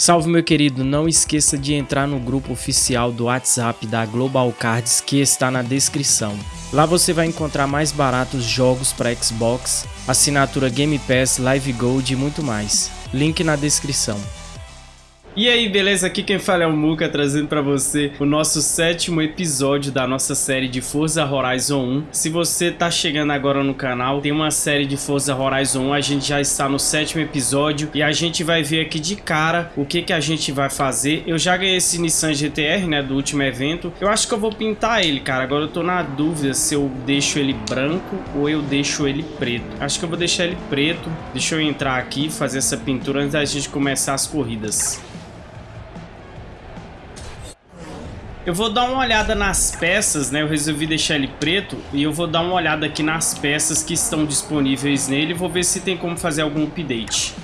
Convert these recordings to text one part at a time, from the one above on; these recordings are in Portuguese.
Salve meu querido, não esqueça de entrar no grupo oficial do WhatsApp da Global Cards que está na descrição. Lá você vai encontrar mais baratos jogos para Xbox, assinatura Game Pass, Live Gold e muito mais. Link na descrição. E aí, beleza? Aqui quem fala é o Muka, trazendo pra você o nosso sétimo episódio da nossa série de Forza Horizon 1. Se você tá chegando agora no canal, tem uma série de Forza Horizon 1, a gente já está no sétimo episódio e a gente vai ver aqui de cara o que que a gente vai fazer. Eu já ganhei esse Nissan GTR, né, do último evento. Eu acho que eu vou pintar ele, cara. Agora eu tô na dúvida se eu deixo ele branco ou eu deixo ele preto. Acho que eu vou deixar ele preto. Deixa eu entrar aqui e fazer essa pintura antes da gente começar as corridas. Eu vou dar uma olhada nas peças, né? Eu resolvi deixar ele preto e eu vou dar uma olhada aqui nas peças que estão disponíveis nele vou ver se tem como fazer algum update.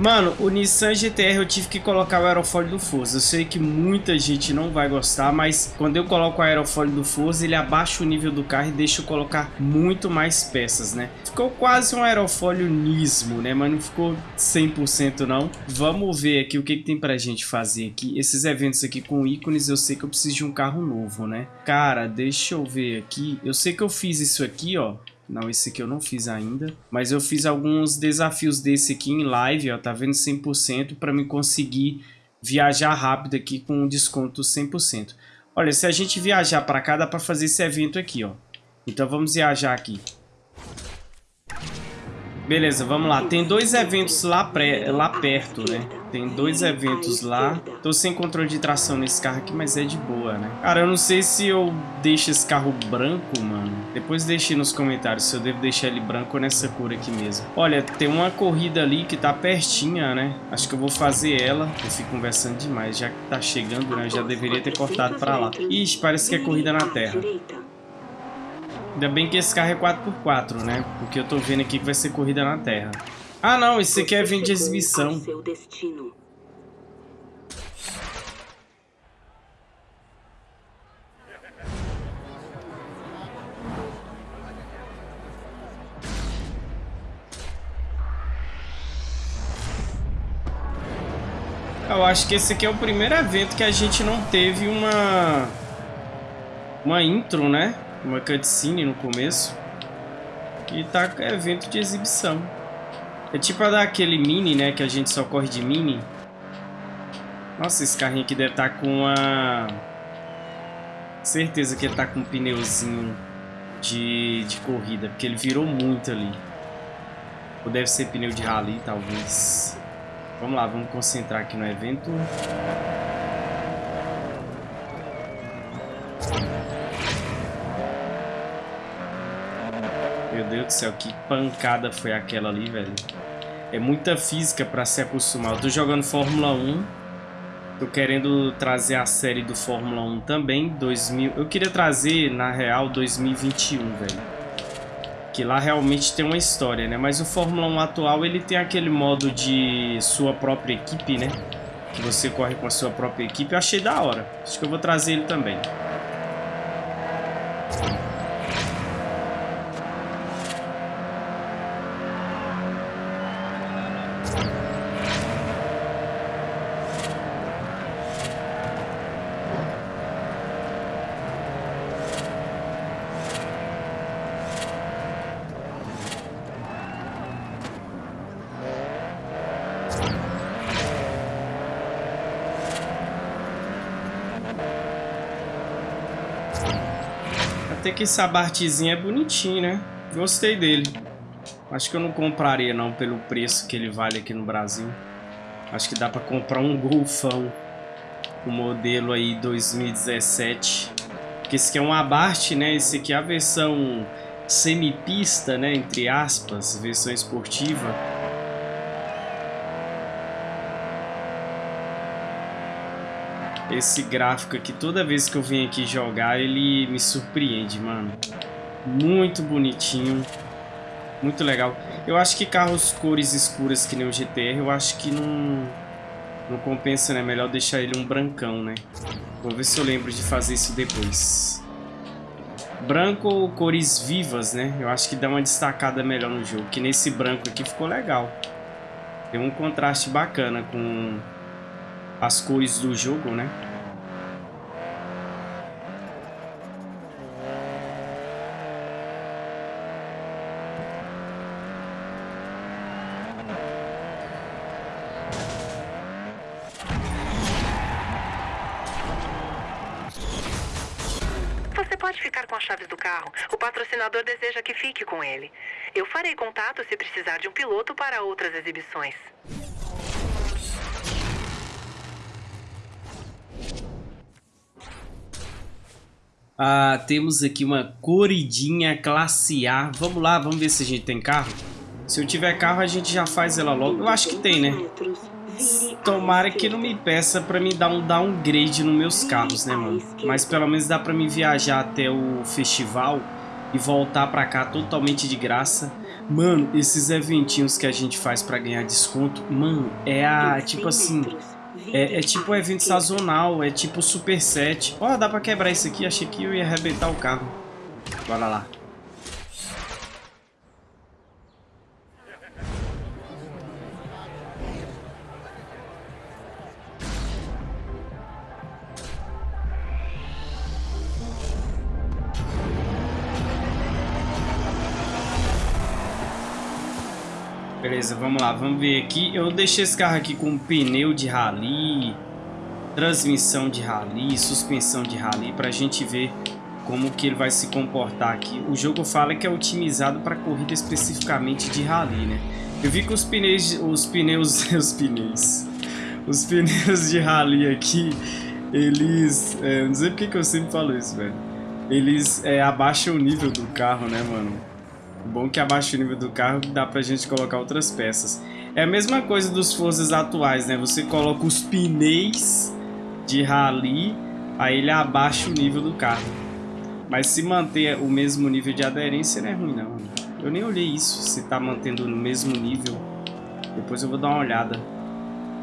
Mano, o Nissan GTR eu tive que colocar o aerofólio do Forza. Eu sei que muita gente não vai gostar, mas quando eu coloco o aerofólio do Forza, ele abaixa o nível do carro e deixa eu colocar muito mais peças, né? Ficou quase um aerofólio Nismo, né? Mas não ficou 100% não. Vamos ver aqui o que, que tem pra gente fazer aqui. Esses eventos aqui com ícones, eu sei que eu preciso de um carro novo, né? Cara, deixa eu ver aqui. Eu sei que eu fiz isso aqui, ó. Não, esse aqui eu não fiz ainda. Mas eu fiz alguns desafios desse aqui em live, ó. Tá vendo 100% para me conseguir viajar rápido aqui com um desconto 100%. Olha, se a gente viajar para cá, dá para fazer esse evento aqui, ó. Então vamos viajar aqui. Beleza, vamos lá. Tem dois eventos lá, pré, lá perto, né? Tem dois eventos lá. Tô sem controle de tração nesse carro aqui, mas é de boa, né? Cara, eu não sei se eu deixo esse carro branco, mano. Depois deixe nos comentários se eu devo deixar ele branco ou nessa cor aqui mesmo. Olha, tem uma corrida ali que tá pertinha, né? Acho que eu vou fazer ela. Eu fico conversando demais. Já que tá chegando, né? Eu já deveria ter cortado pra lá. Ixi, parece que é corrida na terra. Ainda bem que esse carro é 4x4, né? Porque eu tô vendo aqui que vai ser corrida na terra. Ah, não. Esse aqui é evento de exibição. Eu acho que esse aqui é o primeiro evento que a gente não teve uma... Uma intro, né? uma cutscene no começo. E tá é evento de exibição. É tipo a daquele mini, né? Que a gente só corre de mini. Nossa, esse carrinho aqui deve estar tá com a... Certeza que ele tá com um pneuzinho de, de corrida. Porque ele virou muito ali. Ou deve ser pneu de rally, talvez. Vamos lá, vamos concentrar aqui no evento. Meu Deus do céu, que pancada foi aquela ali, velho. É muita física pra se acostumar. Eu tô jogando Fórmula 1. Tô querendo trazer a série do Fórmula 1 também. 2000... Eu queria trazer, na real, 2021, velho. Que lá realmente tem uma história, né? Mas o Fórmula 1 atual, ele tem aquele modo de sua própria equipe, né? Que você corre com a sua própria equipe. Eu achei da hora. Acho que eu vou trazer ele também. Até que esse abartezinho é bonitinho, né? Gostei dele. Acho que eu não compraria não pelo preço que ele vale aqui no Brasil. Acho que dá pra comprar um Golfão. O modelo aí 2017. Porque esse aqui é um abarte, né? Esse aqui é a versão semipista, né? Entre aspas, versão esportiva. Esse gráfico aqui, toda vez que eu venho aqui jogar, ele me surpreende, mano. Muito bonitinho. Muito legal. Eu acho que carros cores escuras que nem o GTR, eu acho que não, não compensa, né? Melhor deixar ele um brancão, né? Vou ver se eu lembro de fazer isso depois. Branco ou cores vivas, né? Eu acho que dá uma destacada melhor no jogo. Que nesse branco aqui ficou legal. Tem um contraste bacana com as cores do jogo, né? chaves do carro. O patrocinador deseja que fique com ele. Eu farei contato se precisar de um piloto para outras exibições. Ah, temos aqui uma corridinha classe A. Vamos lá, vamos ver se a gente tem carro. Se eu tiver carro, a gente já faz ela logo. Eu acho que tem, né? Tomara que não me peça pra me dar um downgrade nos meus carros, né, mano? Mas pelo menos dá pra me viajar até o festival e voltar pra cá totalmente de graça. Mano, esses eventinhos que a gente faz pra ganhar desconto, mano, é a, tipo assim... É, é tipo um evento sazonal, é tipo super set. Ó, oh, dá pra quebrar isso aqui, achei que eu ia arrebentar o carro. Bora lá. Beleza, vamos lá, vamos ver aqui. Eu deixei esse carro aqui com pneu de rally, transmissão de rally, suspensão de rally, para a gente ver como que ele vai se comportar aqui. O jogo fala que é otimizado para corrida especificamente de rally, né? Eu vi que os pneus, os pneus, os pneus, os pneus de rally aqui, eles, é, não sei porque que eu sempre falo isso, velho. Eles é, abaixam o nível do carro, né, mano? Bom que abaixa o nível do carro dá pra gente colocar outras peças. É a mesma coisa dos Forças atuais, né? Você coloca os pneus de rally, aí ele abaixa o nível do carro. Mas se manter o mesmo nível de aderência não é ruim não. Eu nem olhei isso, se tá mantendo no mesmo nível. Depois eu vou dar uma olhada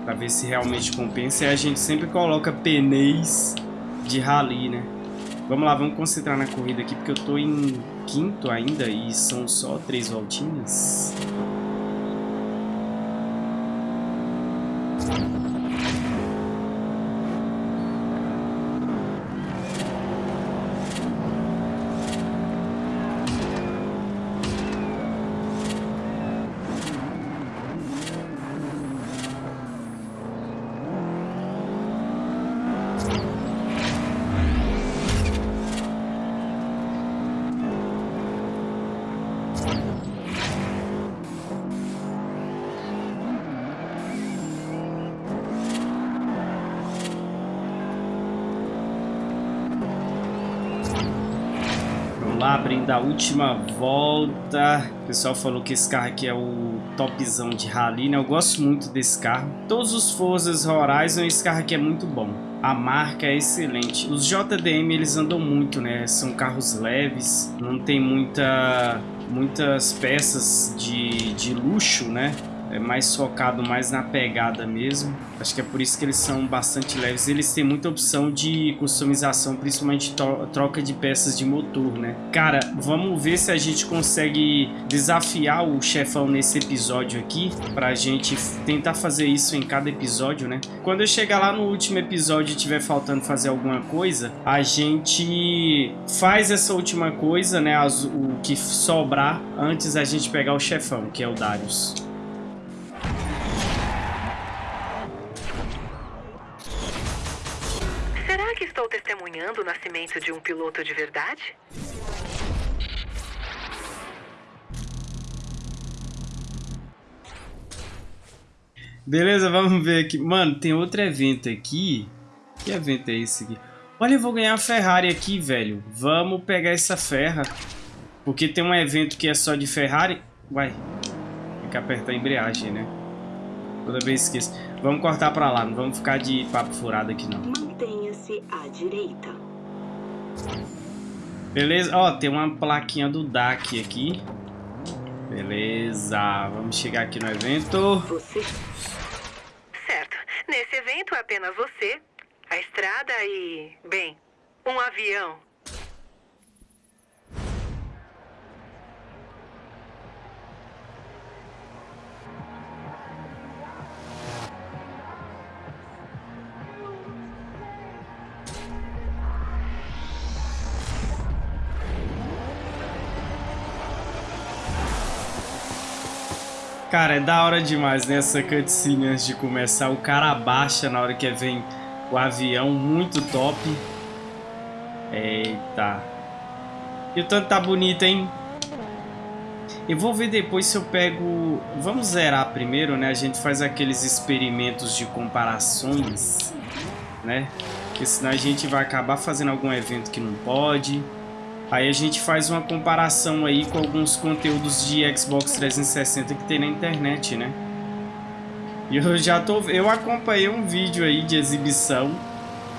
pra ver se realmente compensa. E a gente sempre coloca pneus de rally, né? Vamos lá, vamos concentrar na corrida aqui, porque eu tô em quinto ainda e são só três voltinhas. Lá, abrindo a última volta. O pessoal falou que esse carro aqui é o topzão de rally, né? Eu gosto muito desse carro. Todos os Forzas Horizon, esse carro aqui é muito bom. A marca é excelente. Os JDM, eles andam muito, né? São carros leves, não tem muita, muitas peças de, de luxo, né? É mais focado mais na pegada mesmo. Acho que é por isso que eles são bastante leves. Eles têm muita opção de customização, principalmente troca de peças de motor, né? Cara, vamos ver se a gente consegue desafiar o chefão nesse episódio aqui, pra gente tentar fazer isso em cada episódio, né? Quando eu chegar lá no último episódio e tiver faltando fazer alguma coisa, a gente faz essa última coisa, né? o que sobrar antes a gente pegar o chefão, que é o Darius. Testemunhando o nascimento de um piloto de verdade? Beleza, vamos ver aqui. Mano, tem outro evento aqui. Que evento é esse aqui? Olha, eu vou ganhar a Ferrari aqui, velho. Vamos pegar essa ferra. Porque tem um evento que é só de Ferrari. Vai. Tem que apertar a embreagem, né? Toda vez esqueço. Vamos cortar pra lá. Não vamos ficar de papo furado aqui, não. Mantenha-se à direita. Beleza, ó, tem uma plaquinha do DAC aqui. Beleza, vamos chegar aqui no evento. Você... Certo, nesse evento é apenas você, a estrada e, bem, um avião. Cara, é da hora demais, né? Essa cutscene antes de começar. O cara abaixa na hora que vem o avião, muito top. Eita. E o tanto tá bonito, hein? Eu vou ver depois se eu pego... Vamos zerar primeiro, né? A gente faz aqueles experimentos de comparações, né? Porque senão a gente vai acabar fazendo algum evento que não pode. Aí a gente faz uma comparação aí com alguns conteúdos de Xbox 360 que tem na internet, né? E eu já tô... Eu acompanhei um vídeo aí de exibição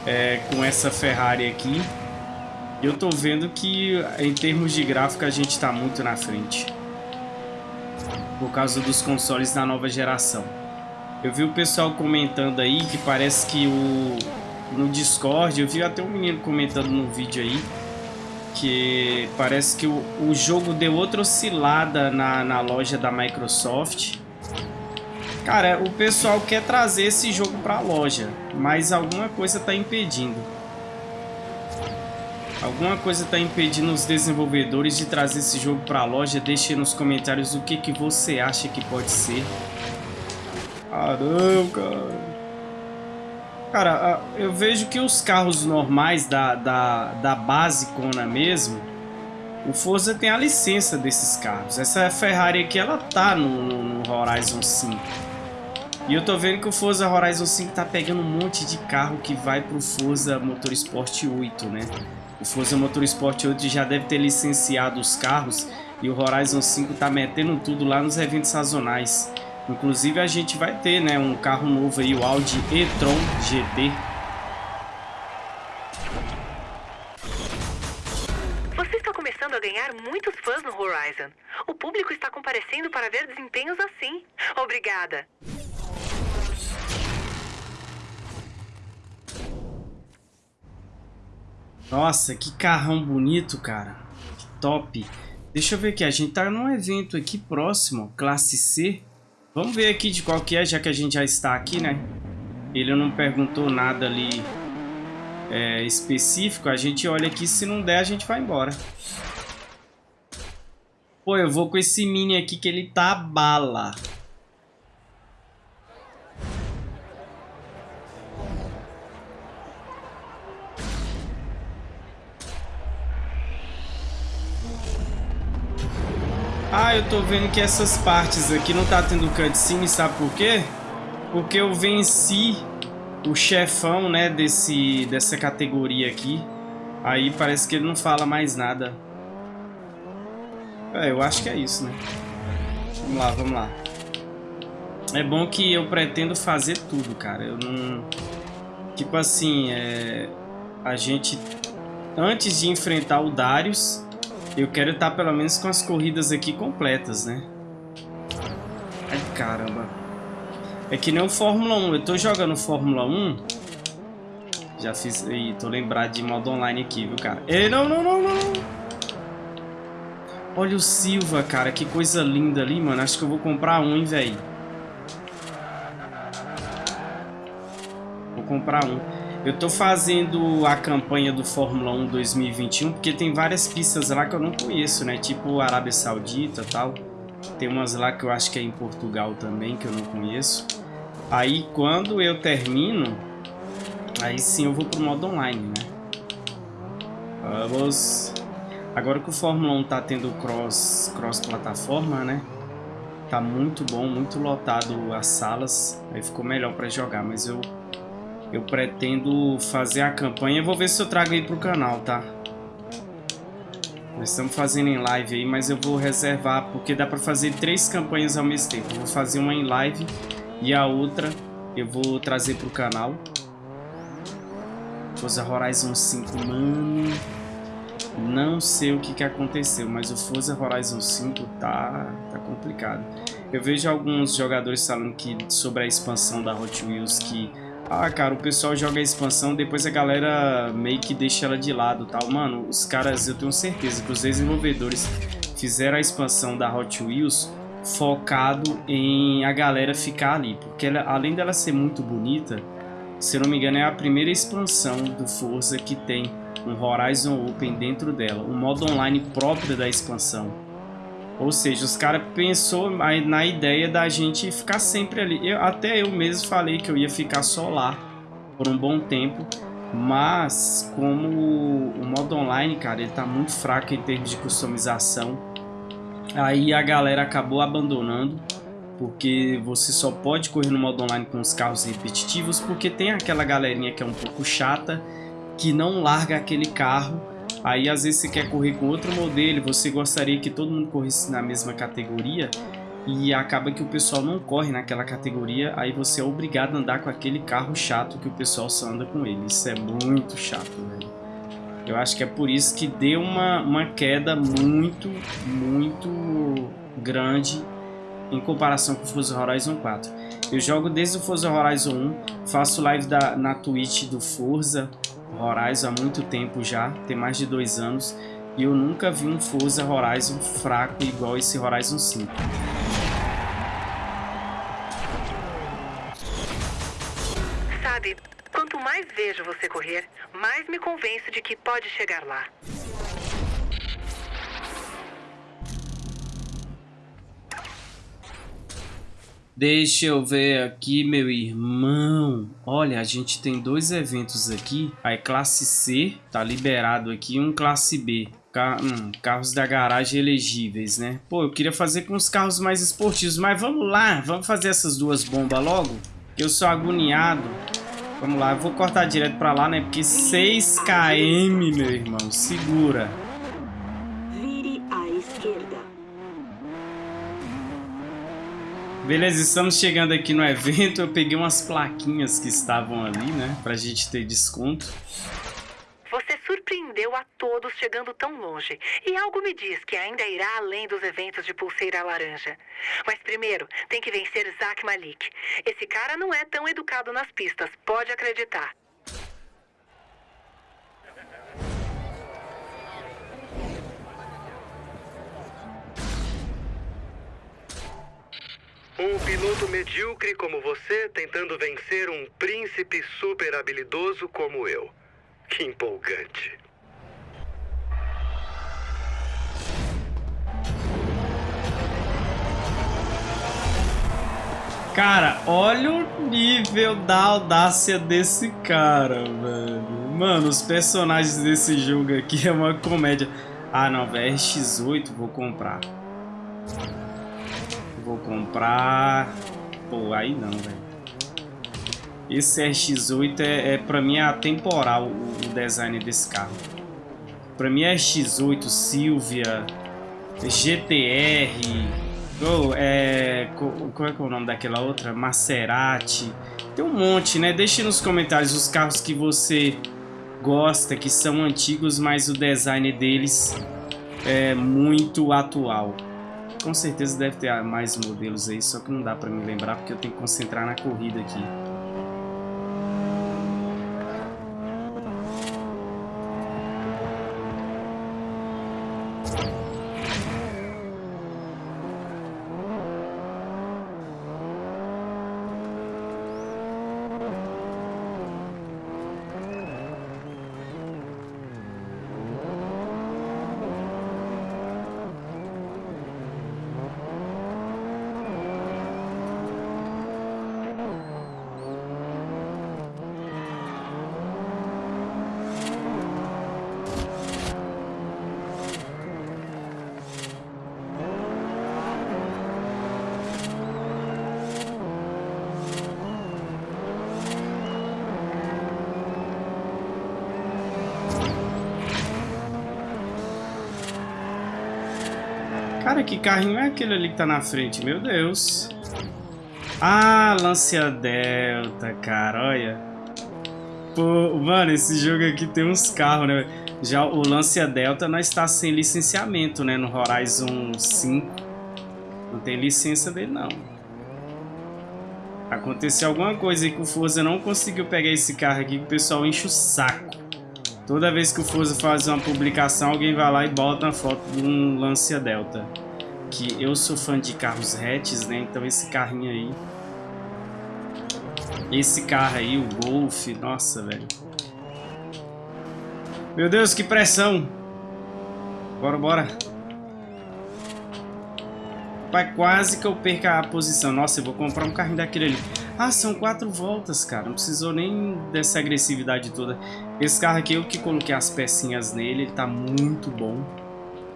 é, com essa Ferrari aqui. E eu tô vendo que em termos de gráfico a gente tá muito na frente. Por causa dos consoles da nova geração. Eu vi o pessoal comentando aí que parece que o... No Discord, eu vi até um menino comentando no vídeo aí que parece que o, o jogo deu outra oscilada na, na loja da Microsoft. Cara, o pessoal quer trazer esse jogo para a loja, mas alguma coisa está impedindo. Alguma coisa está impedindo os desenvolvedores de trazer esse jogo para a loja. Deixe nos comentários o que, que você acha que pode ser. Caramba, cara. Cara, eu vejo que os carros normais da, da, da base Kona mesmo, o Forza tem a licença desses carros. Essa Ferrari aqui, ela tá no, no Horizon 5. E eu tô vendo que o Forza Horizon 5 tá pegando um monte de carro que vai pro Forza Motorsport 8, né? O Forza Motorsport 8 já deve ter licenciado os carros e o Horizon 5 tá metendo tudo lá nos eventos sazonais. Inclusive a gente vai ter, né, um carro novo aí, o Audi e-tron GT. Você está começando a ganhar muitos fãs no Horizon. O público está comparecendo para ver desempenhos assim. Obrigada. Nossa, que carrão bonito, cara. Que top. Deixa eu ver aqui, a gente tá num evento aqui próximo, classe C. Vamos ver aqui de qual que é, já que a gente já está aqui, né? Ele não perguntou nada ali é, específico. A gente olha aqui, se não der, a gente vai embora. Pô, eu vou com esse mini aqui que ele tá bala. Ah, eu tô vendo que essas partes aqui não tá tendo cutscene, sabe por quê? Porque eu venci o chefão, né, desse, dessa categoria aqui. Aí parece que ele não fala mais nada. É, eu acho que é isso, né? Vamos lá, vamos lá. É bom que eu pretendo fazer tudo, cara. Eu não... Tipo assim, é... A gente... Antes de enfrentar o Darius eu quero estar pelo menos com as corridas aqui completas, né? Ai, caramba. É que nem o Fórmula 1. Eu tô jogando Fórmula 1. Já fiz... Ih, tô lembrado de modo online aqui, viu, cara? Ei, não, não, não, não. Olha o Silva, cara. Que coisa linda ali, mano. Acho que eu vou comprar um, hein, velho. Vou comprar um. Eu tô fazendo a campanha do Fórmula 1 2021 porque tem várias pistas lá que eu não conheço, né? Tipo Arábia Saudita tal. Tem umas lá que eu acho que é em Portugal também, que eu não conheço. Aí quando eu termino, aí sim eu vou pro modo online, né? Vamos... Agora que o Fórmula 1 tá tendo cross, cross plataforma, né? Tá muito bom, muito lotado as salas. Aí ficou melhor para jogar, mas eu eu pretendo fazer a campanha. Vou ver se eu trago aí pro canal, tá? Nós estamos fazendo em live aí, mas eu vou reservar, porque dá pra fazer três campanhas ao mesmo tempo. Vou fazer uma em live e a outra eu vou trazer pro canal. Forza Horizon 5, mano... Não sei o que, que aconteceu, mas o Forza Horizon 5 tá, tá complicado. Eu vejo alguns jogadores falando que sobre a expansão da Hot Wheels que ah, cara, o pessoal joga a expansão, depois a galera meio que deixa ela de lado tal. Mano, os caras, eu tenho certeza que os desenvolvedores fizeram a expansão da Hot Wheels focado em a galera ficar ali. Porque ela, além dela ser muito bonita, se não me engano é a primeira expansão do Forza que tem um Horizon Open dentro dela. Um modo online próprio da expansão. Ou seja, os caras pensou na ideia da gente ficar sempre ali. Eu, até eu mesmo falei que eu ia ficar só lá por um bom tempo. Mas como o modo online, cara, ele tá muito fraco em termos de customização. Aí a galera acabou abandonando. Porque você só pode correr no modo online com os carros repetitivos. Porque tem aquela galerinha que é um pouco chata. Que não larga aquele carro Aí às vezes você quer correr com outro modelo, você gostaria que todo mundo corresse na mesma categoria e acaba que o pessoal não corre naquela categoria, aí você é obrigado a andar com aquele carro chato que o pessoal só anda com ele. Isso é muito chato, velho. Eu acho que é por isso que deu uma, uma queda muito, muito grande em comparação com o Forza Horizon 4. Eu jogo desde o Forza Horizon 1, faço live da, na Twitch do Forza, Horizon há muito tempo já, tem mais de dois anos, e eu nunca vi um Forza Horizon fraco igual esse Horizon 5. Sabe, quanto mais vejo você correr, mais me convenço de que pode chegar lá. Deixa eu ver aqui, meu irmão. Olha, a gente tem dois eventos aqui. Aí, classe C, tá liberado aqui. Um classe B. Car hum, carros da garagem elegíveis, né? Pô, eu queria fazer com os carros mais esportivos. Mas vamos lá, vamos fazer essas duas bombas logo. Eu sou agoniado. Vamos lá, eu vou cortar direto pra lá, né? Porque 6 km, meu irmão. Segura. Beleza, estamos chegando aqui no evento. Eu peguei umas plaquinhas que estavam ali, né? Pra gente ter desconto. Você surpreendeu a todos chegando tão longe. E algo me diz que ainda irá além dos eventos de pulseira laranja. Mas primeiro, tem que vencer Zack Malik. Esse cara não é tão educado nas pistas, pode acreditar. Um piloto medíocre como você tentando vencer um príncipe super habilidoso como eu. Que empolgante. Cara, olha o nível da audácia desse cara, velho. Mano, os personagens desse jogo aqui é uma comédia. Ah, não, velho, RX-8 vou comprar. Vou comprar... Pô, aí não, velho. Esse RX-8 é, é pra mim é atemporal o, o design desse carro. Pra mim é RX-8, Silvia, GTR, oh, é, qual é, que é o nome daquela outra? Maserati. Tem um monte, né? Deixe nos comentários os carros que você gosta, que são antigos, mas o design deles é muito atual. Com certeza deve ter mais modelos aí, só que não dá pra me lembrar porque eu tenho que concentrar na corrida aqui. Cara, que carrinho é aquele ali que tá na frente? Meu Deus. Ah, Lancia Delta, cara, olha. Pô, mano, esse jogo aqui tem uns carros, né? Já o Lancia Delta não está sem licenciamento, né? No Horizon 5. Não tem licença dele, não. Aconteceu alguma coisa aí que o Forza não conseguiu pegar esse carro aqui que o pessoal enche o saco. Toda vez que o Forza faz uma publicação, alguém vai lá e bota uma foto de um Lancia Delta. Que eu sou fã de carros hatches, né? Então esse carrinho aí... Esse carro aí, o Golf, nossa, velho. Meu Deus, que pressão! Bora, bora. Pai, quase que eu perca a posição. Nossa, eu vou comprar um carrinho daquele ali. Ah, são quatro voltas, cara. Não precisou nem dessa agressividade toda. Esse carro aqui, eu que coloquei as pecinhas nele. Ele tá muito bom.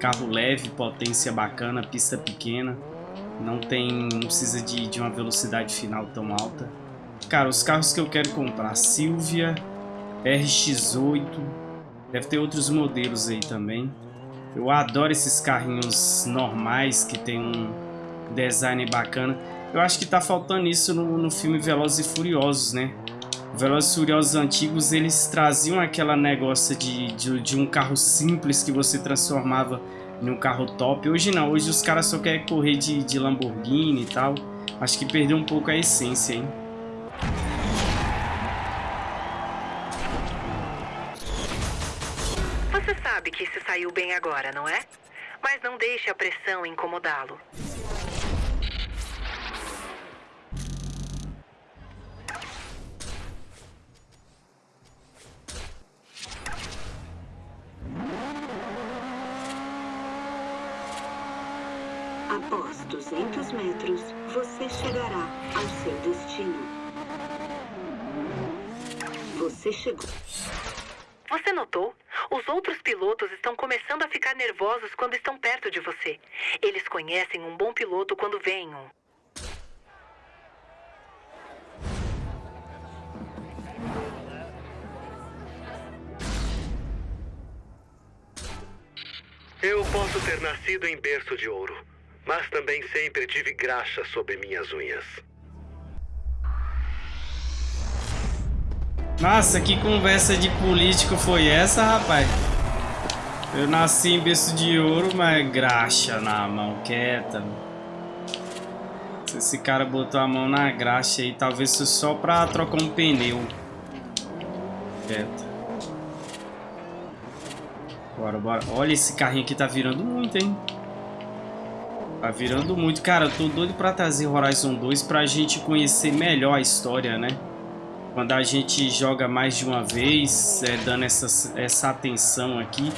Carro leve, potência bacana, pista pequena. Não tem... Não precisa de, de uma velocidade final tão alta. Cara, os carros que eu quero comprar. Silvia, RX-8. Deve ter outros modelos aí também. Eu adoro esses carrinhos normais que tem um design bacana. Eu acho que tá faltando isso no, no filme Velozes e Furiosos, né? Velozes Furiosos antigos, eles traziam aquela negócio de, de, de, um carro simples que você transformava em um carro top. Hoje não, hoje os caras só querem correr de, de Lamborghini e tal. Acho que perdeu um pouco a essência, hein? sabe que se saiu bem agora, não é? Mas não deixe a pressão incomodá-lo. Após 200 metros, você chegará ao seu destino. Você chegou. Você notou? Os outros pilotos estão começando a ficar nervosos quando estão perto de você. Eles conhecem um bom piloto quando veem um. Eu posso ter nascido em berço de ouro, mas também sempre tive graxa sob minhas unhas. Nossa, que conversa de político foi essa, rapaz? Eu nasci em berço de ouro, mas graxa na mão, quieta. Se esse cara botou a mão na graxa aí, talvez só pra trocar um pneu. Quieta. Bora, bora. Olha, esse carrinho aqui tá virando muito, hein? Tá virando muito. Cara, eu tô doido pra trazer Horizon 2 pra gente conhecer melhor a história, né? Quando a gente joga mais de uma vez, é, dando essa, essa atenção aqui.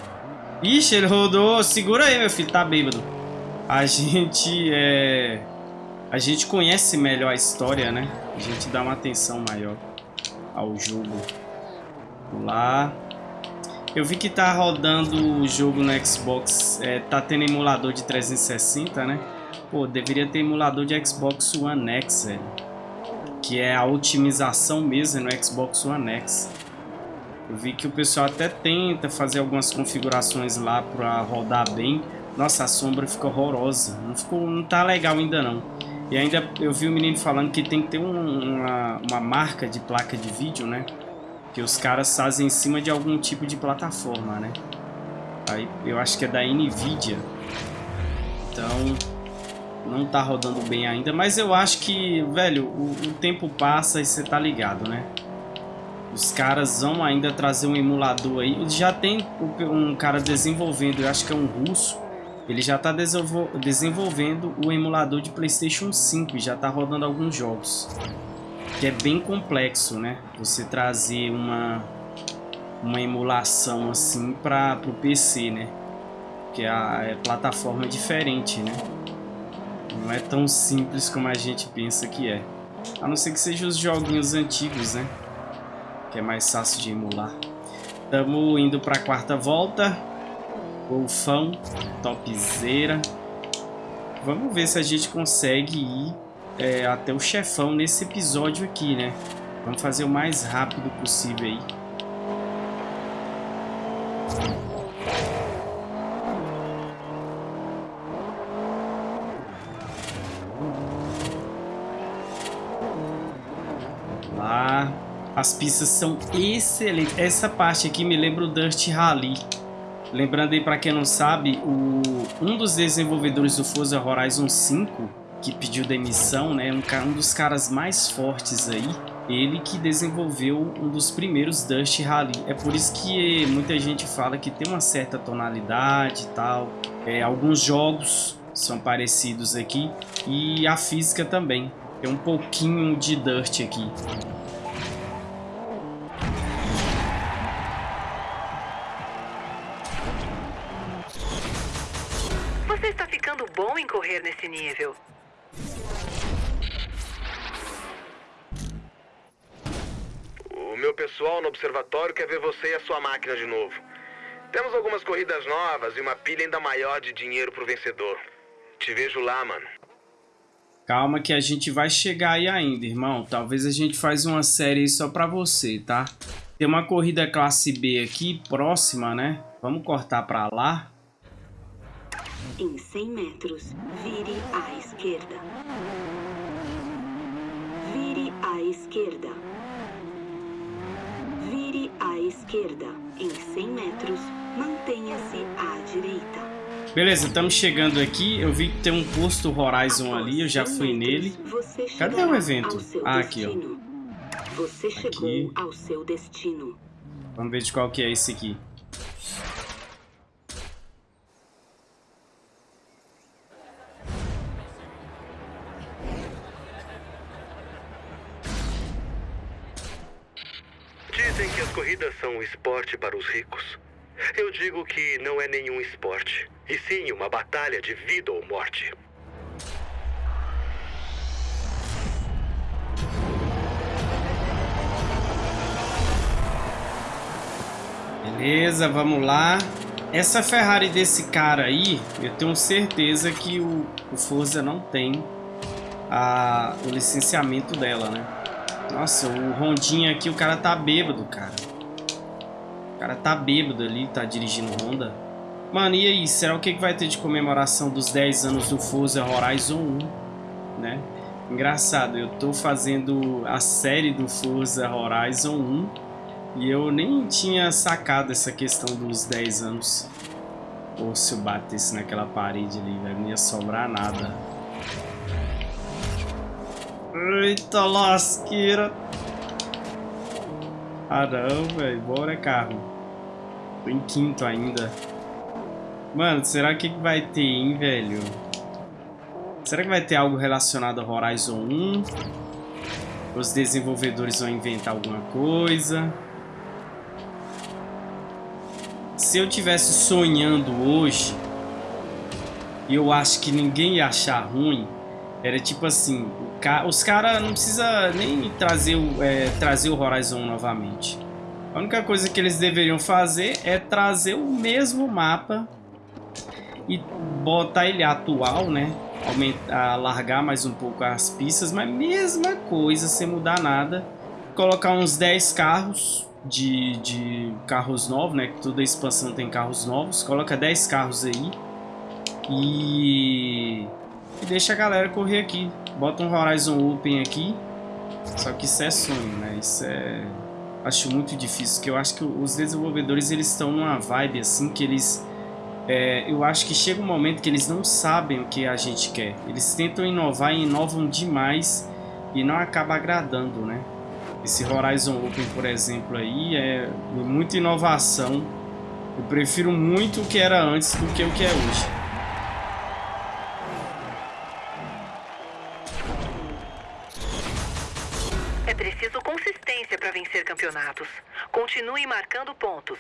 Ixi, ele rodou. Segura aí, meu filho, tá bêbado. A gente é... A gente conhece melhor a história, né? A gente dá uma atenção maior ao jogo. Vamos lá. Eu vi que tá rodando o jogo no Xbox, é, tá tendo emulador de 360, né? Pô, deveria ter emulador de Xbox One X, velho que é a otimização mesmo no Xbox One X. Eu vi que o pessoal até tenta fazer algumas configurações lá para rodar bem. Nossa, a sombra ficou horrorosa. Não, ficou, não tá legal ainda não. E ainda eu vi o menino falando que tem que ter um, uma, uma marca de placa de vídeo, né? Que os caras fazem em cima de algum tipo de plataforma, né? Aí eu acho que é da Nvidia. Então não tá rodando bem ainda, mas eu acho que, velho, o, o tempo passa e você tá ligado, né? Os caras vão ainda trazer um emulador aí. Já tem um cara desenvolvendo, eu acho que é um russo. Ele já está desenvolvendo o emulador de Playstation 5 e já está rodando alguns jogos. Que é bem complexo, né? Você trazer uma, uma emulação assim para o PC, né? Que a, a plataforma é diferente, né? Não é tão simples como a gente pensa que é. A não ser que sejam os joguinhos antigos, né? Que é mais fácil de emular. Estamos indo para a quarta volta. Golfão, topzera. Vamos ver se a gente consegue ir é, até o chefão nesse episódio aqui, né? Vamos fazer o mais rápido possível aí. As pistas são excelentes. Essa parte aqui me lembra o Dirt Rally. Lembrando aí para quem não sabe, o, um dos desenvolvedores do Forza Horizon 5, que pediu demissão, né, um, um dos caras mais fortes aí, ele que desenvolveu um dos primeiros Dust Rally. É por isso que muita gente fala que tem uma certa tonalidade e tal. É, alguns jogos são parecidos aqui e a física também. Tem um pouquinho de Dirt aqui. nesse nível. Observatório quer ver você e a sua máquina de novo. Temos algumas corridas novas e uma pilha ainda maior de dinheiro pro vencedor. Te vejo lá, mano. Calma que a gente vai chegar aí ainda, irmão. Talvez a gente faz uma série só pra você, tá? Tem uma corrida classe B aqui, próxima, né? Vamos cortar pra lá. Em 100 metros, vire à esquerda. Vire à esquerda. Vire à esquerda. Em 100 metros, mantenha-se à direita. Beleza, estamos chegando aqui. Eu vi que tem um posto Horizon ali, eu já fui nele. Cadê o evento? Ah, aqui, ó. Você chegou ao seu destino. Vamos ver de qual que é esse aqui. Corridas são um esporte para os ricos. Eu digo que não é nenhum esporte, e sim uma batalha de vida ou morte. Beleza, vamos lá. Essa Ferrari desse cara aí, eu tenho certeza que o, o Forza não tem a, o licenciamento dela, né? Nossa, o Rondinha aqui, o cara tá bêbado, cara. Cara tá bêbado ali, tá dirigindo Honda. Mano, e aí? Será o que, que vai ter de comemoração dos 10 anos do Forza Horizon 1? Né? Engraçado, eu tô fazendo a série do Forza Horizon 1 e eu nem tinha sacado essa questão dos 10 anos. Ou se eu batesse naquela parede ali, velho, não ia sobrar nada. Eita lasqueira! Ah não, velho, bora carro. Em quinto ainda. Mano, será que vai ter, hein, velho? Será que vai ter algo relacionado a Horizon 1? Os desenvolvedores vão inventar alguma coisa? Se eu tivesse sonhando hoje, e eu acho que ninguém ia achar ruim, era tipo assim, os caras não precisa nem trazer o, é, trazer o Horizon novamente. A única coisa que eles deveriam fazer é trazer o mesmo mapa e botar ele atual, né? Aumentar, largar mais um pouco as pistas, mas mesma coisa, sem mudar nada. Colocar uns 10 carros de, de carros novos, né? Que toda expansão tem carros novos. Coloca 10 carros aí. E, e deixa a galera correr aqui. Bota um Horizon Open aqui. Só que isso é sonho, né? Isso é... Acho muito difícil, porque eu acho que os desenvolvedores eles estão numa vibe assim que eles é, eu acho que chega um momento que eles não sabem o que a gente quer. Eles tentam inovar e inovam demais e não acaba agradando, né? Esse Horizon Open, por exemplo, aí é muita inovação. Eu prefiro muito o que era antes do que o que é hoje. Para vencer campeonatos. Continue marcando pontos.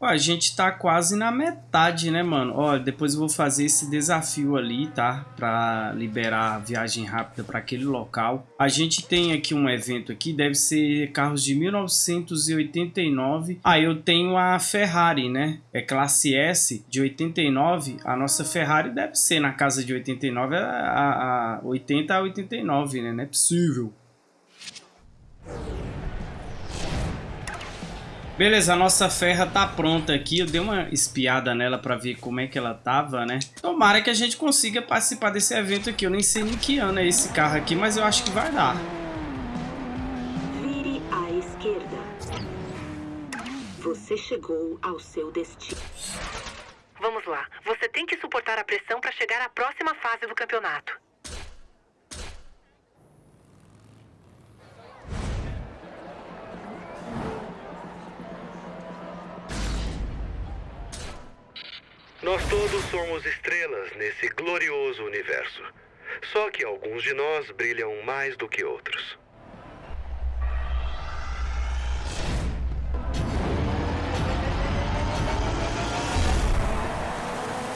A gente tá quase na metade, né, mano? Ó, depois eu vou fazer esse desafio ali, tá? Pra liberar a viagem rápida para aquele local. A gente tem aqui um evento aqui, deve ser carros de 1989. Ah, eu tenho a Ferrari, né? É classe S de 89. A nossa Ferrari deve ser na casa de 89 a, a 80 a 89, né? Não é possível. Beleza, a nossa ferra tá pronta aqui. Eu dei uma espiada nela pra ver como é que ela tava, né? Tomara que a gente consiga participar desse evento aqui. Eu nem sei nem que ano é esse carro aqui, mas eu acho que vai dar. Vire à esquerda. Você chegou ao seu destino. Vamos lá. Você tem que suportar a pressão para chegar à próxima fase do campeonato. Nós todos somos estrelas nesse glorioso universo. Só que alguns de nós brilham mais do que outros.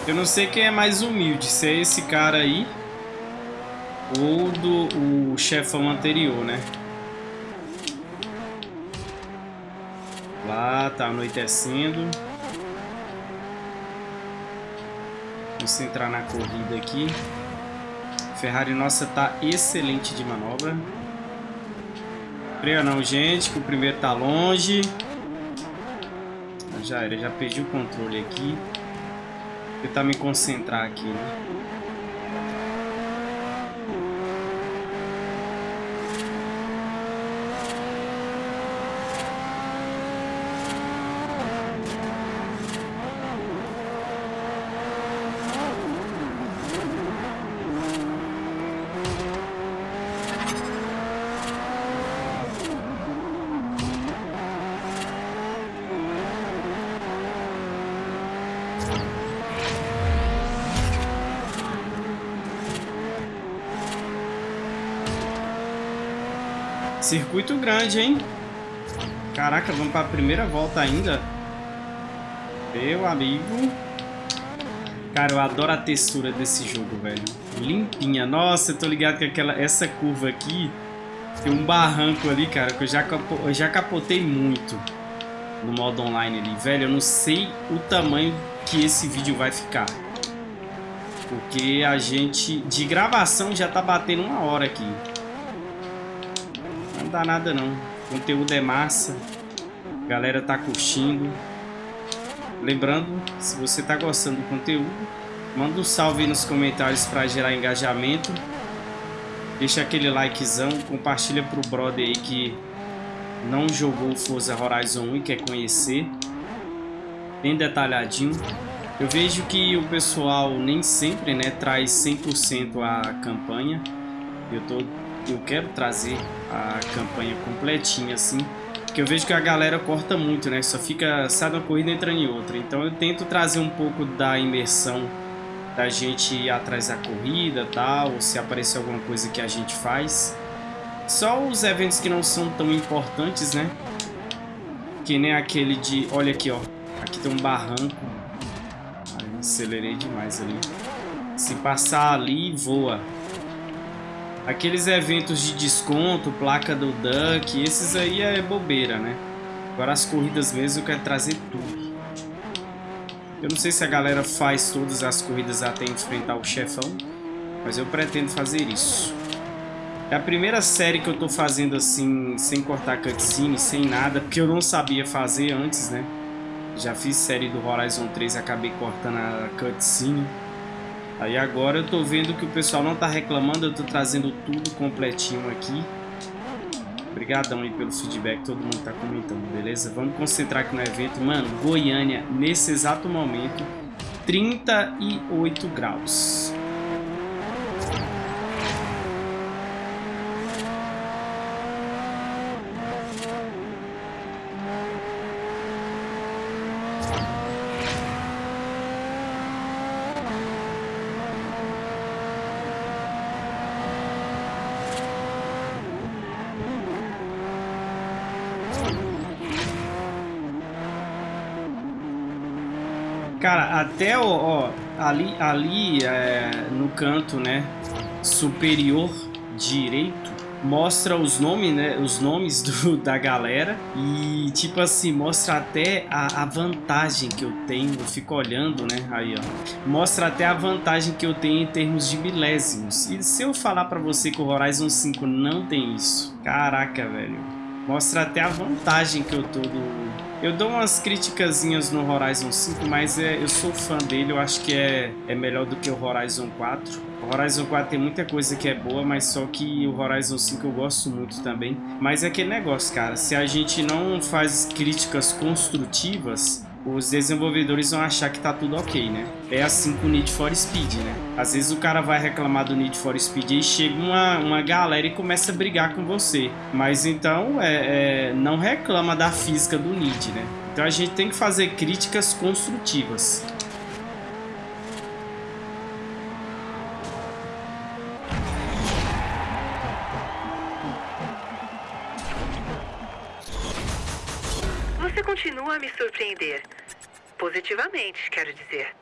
Eu não sei quem é mais humilde, se é esse cara aí ou do o chefão anterior, né? Lá tá anoitecendo. Vamos entrar na corrida aqui. Ferrari nossa tá excelente de manobra. Freia não, gente, que o primeiro tá longe. Já era, já perdi o controle aqui. Vou tentar me concentrar aqui, né? Circuito grande, hein? Caraca, vamos para a primeira volta ainda. Meu amigo. Cara, eu adoro a textura desse jogo, velho. Limpinha. Nossa, eu tô ligado que aquela, essa curva aqui tem um barranco ali, cara, que eu já, eu já capotei muito no modo online ali. Velho, eu não sei o tamanho que esse vídeo vai ficar. Porque a gente, de gravação, já tá batendo uma hora aqui dá nada não. O conteúdo é massa. A galera tá curtindo. Lembrando, se você tá gostando do conteúdo, manda um salve nos comentários para gerar engajamento. Deixa aquele likezão, compartilha pro brother aí que não jogou Forza Horizon 1 e quer conhecer. Bem detalhadinho. Eu vejo que o pessoal nem sempre né, traz 100% a campanha. Eu tô eu quero trazer a campanha completinha assim, porque eu vejo que a galera corta muito, né? Só fica, sai uma corrida e entra em outra. Então eu tento trazer um pouco da imersão da gente ir atrás da corrida tal, ou se aparecer alguma coisa que a gente faz. Só os eventos que não são tão importantes, né? Que nem aquele de... Olha aqui, ó. Aqui tem um barranco. Ai, acelerei demais ali. Se passar ali, voa. Aqueles eventos de desconto, placa do Duck, esses aí é bobeira, né? Agora as corridas mesmo eu quero trazer tudo. Eu não sei se a galera faz todas as corridas até enfrentar o chefão, mas eu pretendo fazer isso. É a primeira série que eu tô fazendo assim, sem cortar cutscene, sem nada, porque eu não sabia fazer antes, né? Já fiz série do Horizon 3 e acabei cortando a cutscene. Aí agora eu tô vendo que o pessoal não tá reclamando, eu tô trazendo tudo completinho aqui. Obrigadão aí pelo feedback, todo mundo tá comentando, beleza? Vamos concentrar aqui no evento. Mano, Goiânia, nesse exato momento, 38 graus. Cara, até ó, ó ali, ali é, no canto, né, superior direito, mostra os nomes, né, os nomes do, da galera e tipo assim, mostra até a, a, vantagem que eu tenho, eu fico olhando, né, aí ó, mostra até a vantagem que eu tenho em termos de milésimos. E se eu falar pra você que o Horizon 5 não tem isso, caraca, velho, mostra até a vantagem que eu tô do, eu dou umas criticazinhas no Horizon 5, mas é, eu sou fã dele, eu acho que é, é melhor do que o Horizon 4. O Horizon 4 tem muita coisa que é boa, mas só que o Horizon 5 eu gosto muito também. Mas é aquele negócio, cara, se a gente não faz críticas construtivas, os desenvolvedores vão achar que tá tudo ok, né? É assim com o Need for Speed, né? Às vezes o cara vai reclamar do Need for Speed e chega uma, uma galera e começa a brigar com você. Mas então, é, é, não reclama da física do Need, né? Então a gente tem que fazer críticas construtivas. me surpreender. Positivamente, quero dizer.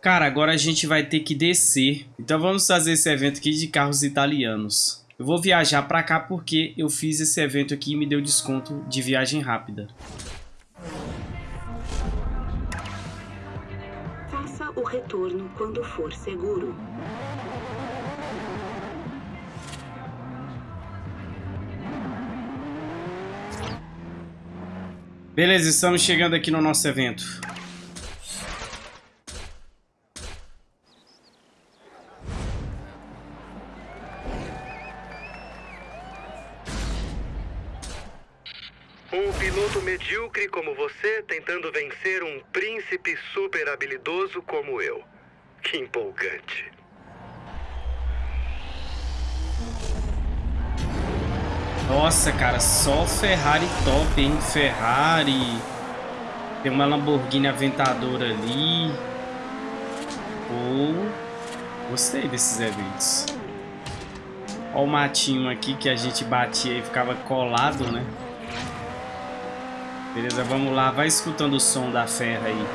Cara, agora a gente vai ter que descer. Então vamos fazer esse evento aqui de carros italianos. Eu vou viajar pra cá porque eu fiz esse evento aqui e me deu desconto de viagem rápida. Faça o retorno quando for seguro. Beleza, estamos chegando aqui no nosso evento. Um piloto medíocre como você tentando vencer um príncipe super habilidoso como eu. Que empolgante. Nossa, cara, só Ferrari top, hein? Ferrari. Tem uma Lamborghini Aventador ali. Oh, gostei desses eventos. Olha o matinho aqui que a gente batia e ficava colado, né? Beleza, vamos lá. Vai escutando o som da ferra aí.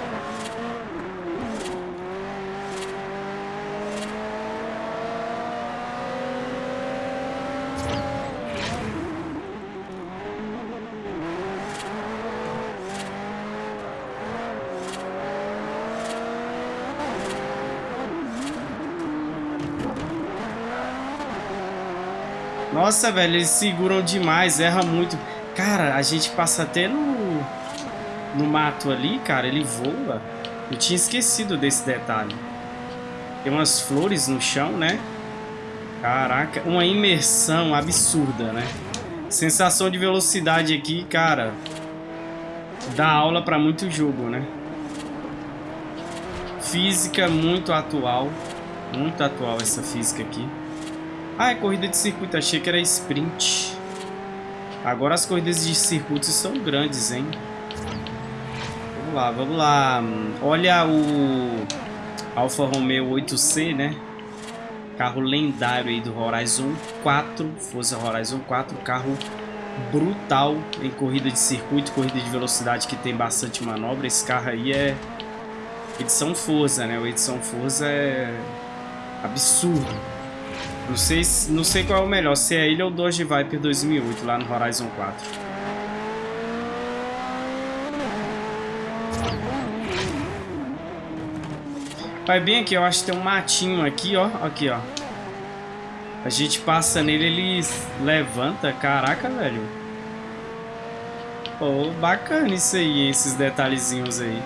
Nossa, velho, eles seguram demais, erra muito. Cara, a gente passa até no, no mato ali, cara, ele voa. Eu tinha esquecido desse detalhe. Tem umas flores no chão, né? Caraca, uma imersão absurda, né? Sensação de velocidade aqui, cara. Dá aula pra muito jogo, né? Física muito atual. Muito atual essa física aqui. Ah, é corrida de circuito. Achei que era sprint. Agora as corridas de circuito são grandes, hein? Vamos lá, vamos lá. Olha o Alfa Romeo 8C, né? Carro lendário aí do Horizon 4. Forza Horizon 4. Carro brutal em corrida de circuito, corrida de velocidade que tem bastante manobra. Esse carro aí é edição Forza, né? O edição Forza é absurdo. Não sei, não sei qual é o melhor, se é ele ou o Dodge Viper 2008, lá no Horizon 4. Vai bem aqui, eu acho que tem um matinho aqui, ó. Aqui, ó. A gente passa nele, ele levanta. Caraca, velho. Pô, bacana isso aí, esses detalhezinhos aí.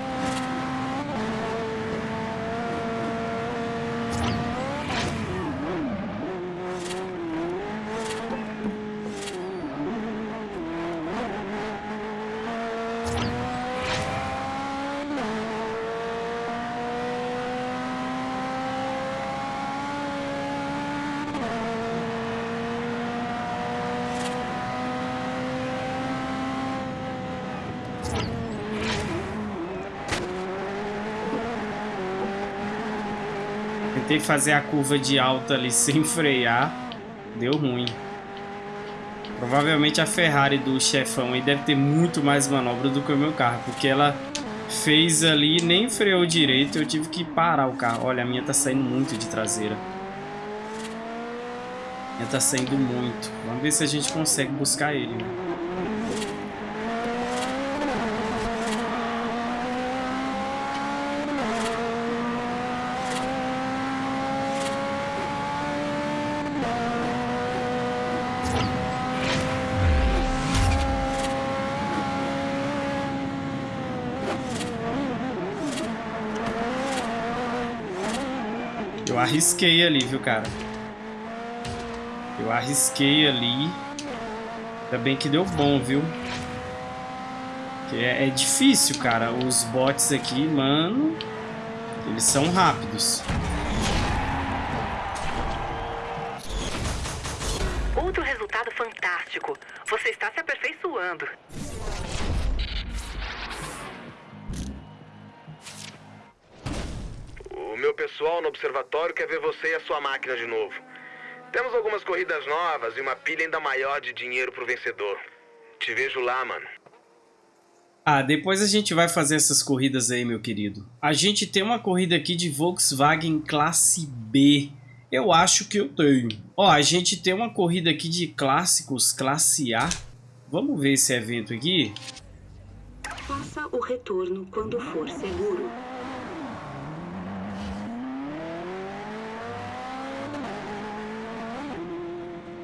Fazer a curva de alta ali sem frear. Deu ruim. Provavelmente a Ferrari do chefão aí deve ter muito mais manobra do que o meu carro. Porque ela fez ali nem freou direito. Eu tive que parar o carro. Olha, a minha tá saindo muito de traseira. A minha tá saindo muito. Vamos ver se a gente consegue buscar ele. Né? Arrisquei ali, viu, cara? Eu arrisquei ali. Ainda bem que deu bom, viu? É, é difícil, cara. Os bots aqui, mano, eles são rápidos. Quer ver você e a sua máquina de novo. Temos algumas corridas novas e uma pilha ainda maior de dinheiro pro vencedor. Te vejo lá, mano. Ah, depois a gente vai fazer essas corridas aí, meu querido. A gente tem uma corrida aqui de Volkswagen Classe B. Eu acho que eu tenho. Ó, a gente tem uma corrida aqui de clássicos Classe A. Vamos ver esse evento aqui? Faça o retorno quando for seguro.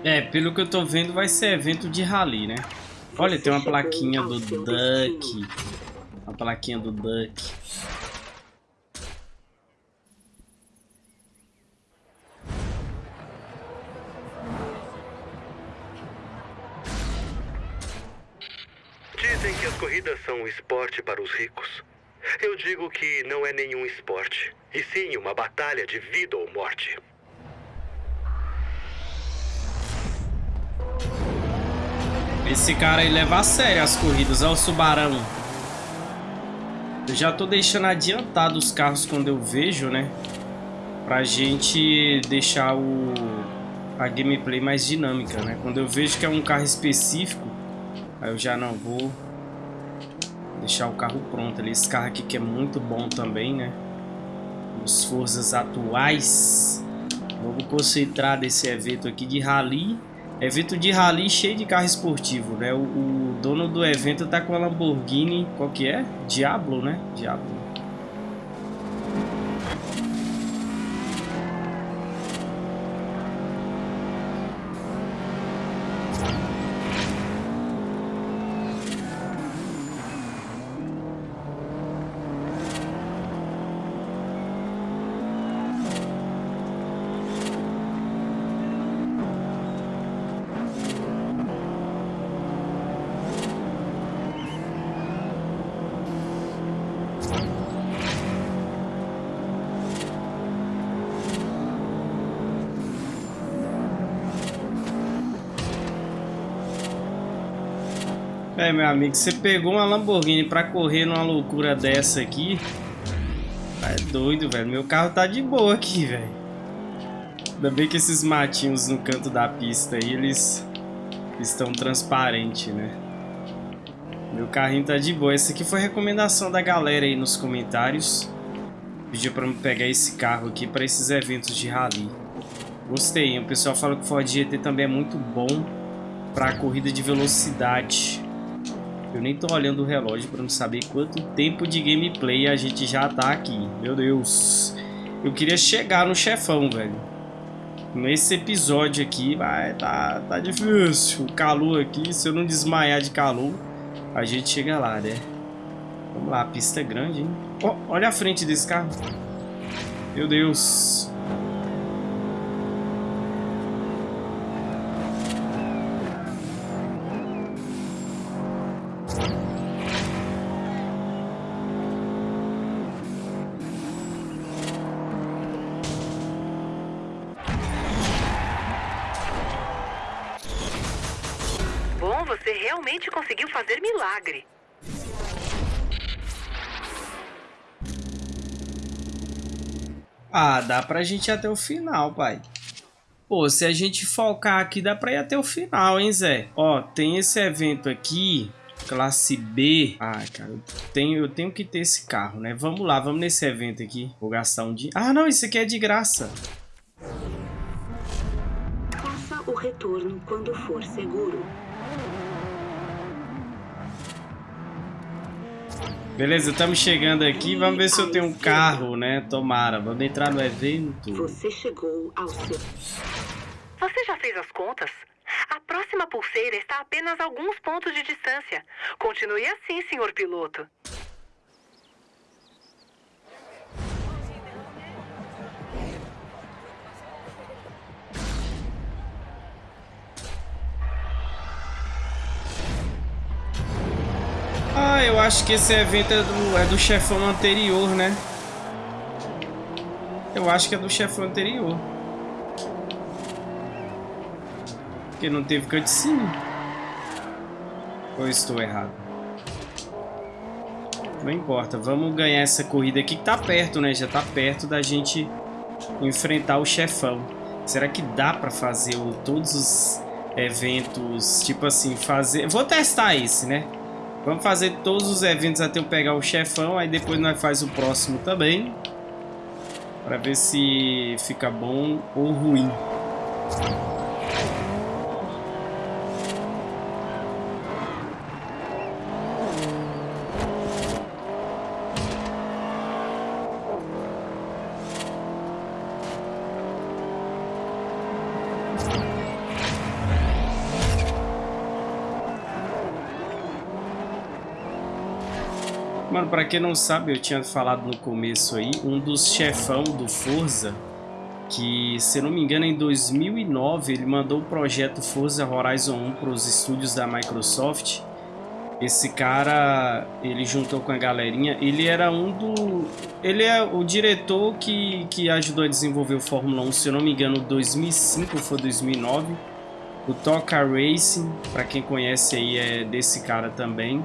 É, pelo que eu tô vendo, vai ser evento de rally, né? Olha, tem uma plaquinha do Duck. Uma plaquinha do Duck. Dizem que as corridas são um esporte para os ricos. Eu digo que não é nenhum esporte, e sim uma batalha de vida ou morte. Esse cara aí leva a sério as corridas, olha o Subarão. Eu já tô deixando adiantado os carros quando eu vejo, né? Pra gente deixar o a gameplay mais dinâmica, né? Quando eu vejo que é um carro específico, aí eu já não vou deixar o carro pronto ali. Esse carro aqui que é muito bom também, né? Os forças atuais. Vamos concentrar desse evento aqui de rally Evento de rally cheio de carro esportivo, né? O, o, dono do evento tá com a Lamborghini, qual que é? Diablo, né? Diablo. Meu amigo, você pegou uma Lamborghini pra correr numa loucura dessa aqui. É doido, velho. Meu carro tá de boa aqui, velho. Ainda bem que esses matinhos no canto da pista aí, eles estão transparentes, né? Meu carrinho tá de boa. Essa aqui foi recomendação da galera aí nos comentários. Pediu pra me pegar esse carro aqui pra esses eventos de rally. Gostei, o pessoal fala que o Ford GT também é muito bom pra corrida de velocidade. Eu nem tô olhando o relógio para não saber quanto tempo de gameplay a gente já tá aqui. Meu Deus. Eu queria chegar no chefão, velho. Nesse episódio aqui vai tá, tá difícil. O calor aqui, se eu não desmaiar de calor, a gente chega lá, né? Vamos lá, a pista é grande, hein? Oh, olha a frente desse carro. Meu Deus. Ah, dá pra gente ir até o final, pai. Pô, se a gente focar aqui, dá pra ir até o final, hein, Zé? Ó, tem esse evento aqui, classe B. Ah, cara, eu tenho, eu tenho que ter esse carro, né? Vamos lá, vamos nesse evento aqui. Vou gastar um dia. Ah, não, isso aqui é de graça. Faça o retorno quando for seguro. Beleza, estamos chegando aqui. Vamos ver se eu tenho um carro, né? Tomara. Vamos entrar no evento. Você chegou ao seu... Você já fez as contas? A próxima pulseira está a apenas alguns pontos de distância. Continue assim, senhor piloto. Ah, eu acho que esse evento é do, é do chefão anterior, né? Eu acho que é do chefão anterior. Porque não teve cutscene. Ou estou errado? Não importa, vamos ganhar essa corrida aqui que tá perto, né? Já tá perto da gente enfrentar o chefão. Será que dá pra fazer o, todos os eventos, tipo assim, fazer... Vou testar esse, né? Vamos fazer todos os eventos até eu pegar o chefão, aí depois nós faz o próximo também. Pra ver se fica bom ou ruim. Pra quem não sabe, eu tinha falado no começo aí, um dos chefão do Forza, que se não me engano em 2009 ele mandou o projeto Forza Horizon 1 para os estúdios da Microsoft. Esse cara, ele juntou com a galerinha, ele era um do... Ele é o diretor que, que ajudou a desenvolver o Fórmula 1, se eu não me engano, 2005 ou foi 2009. O Toca Racing, para quem conhece aí, é desse cara também.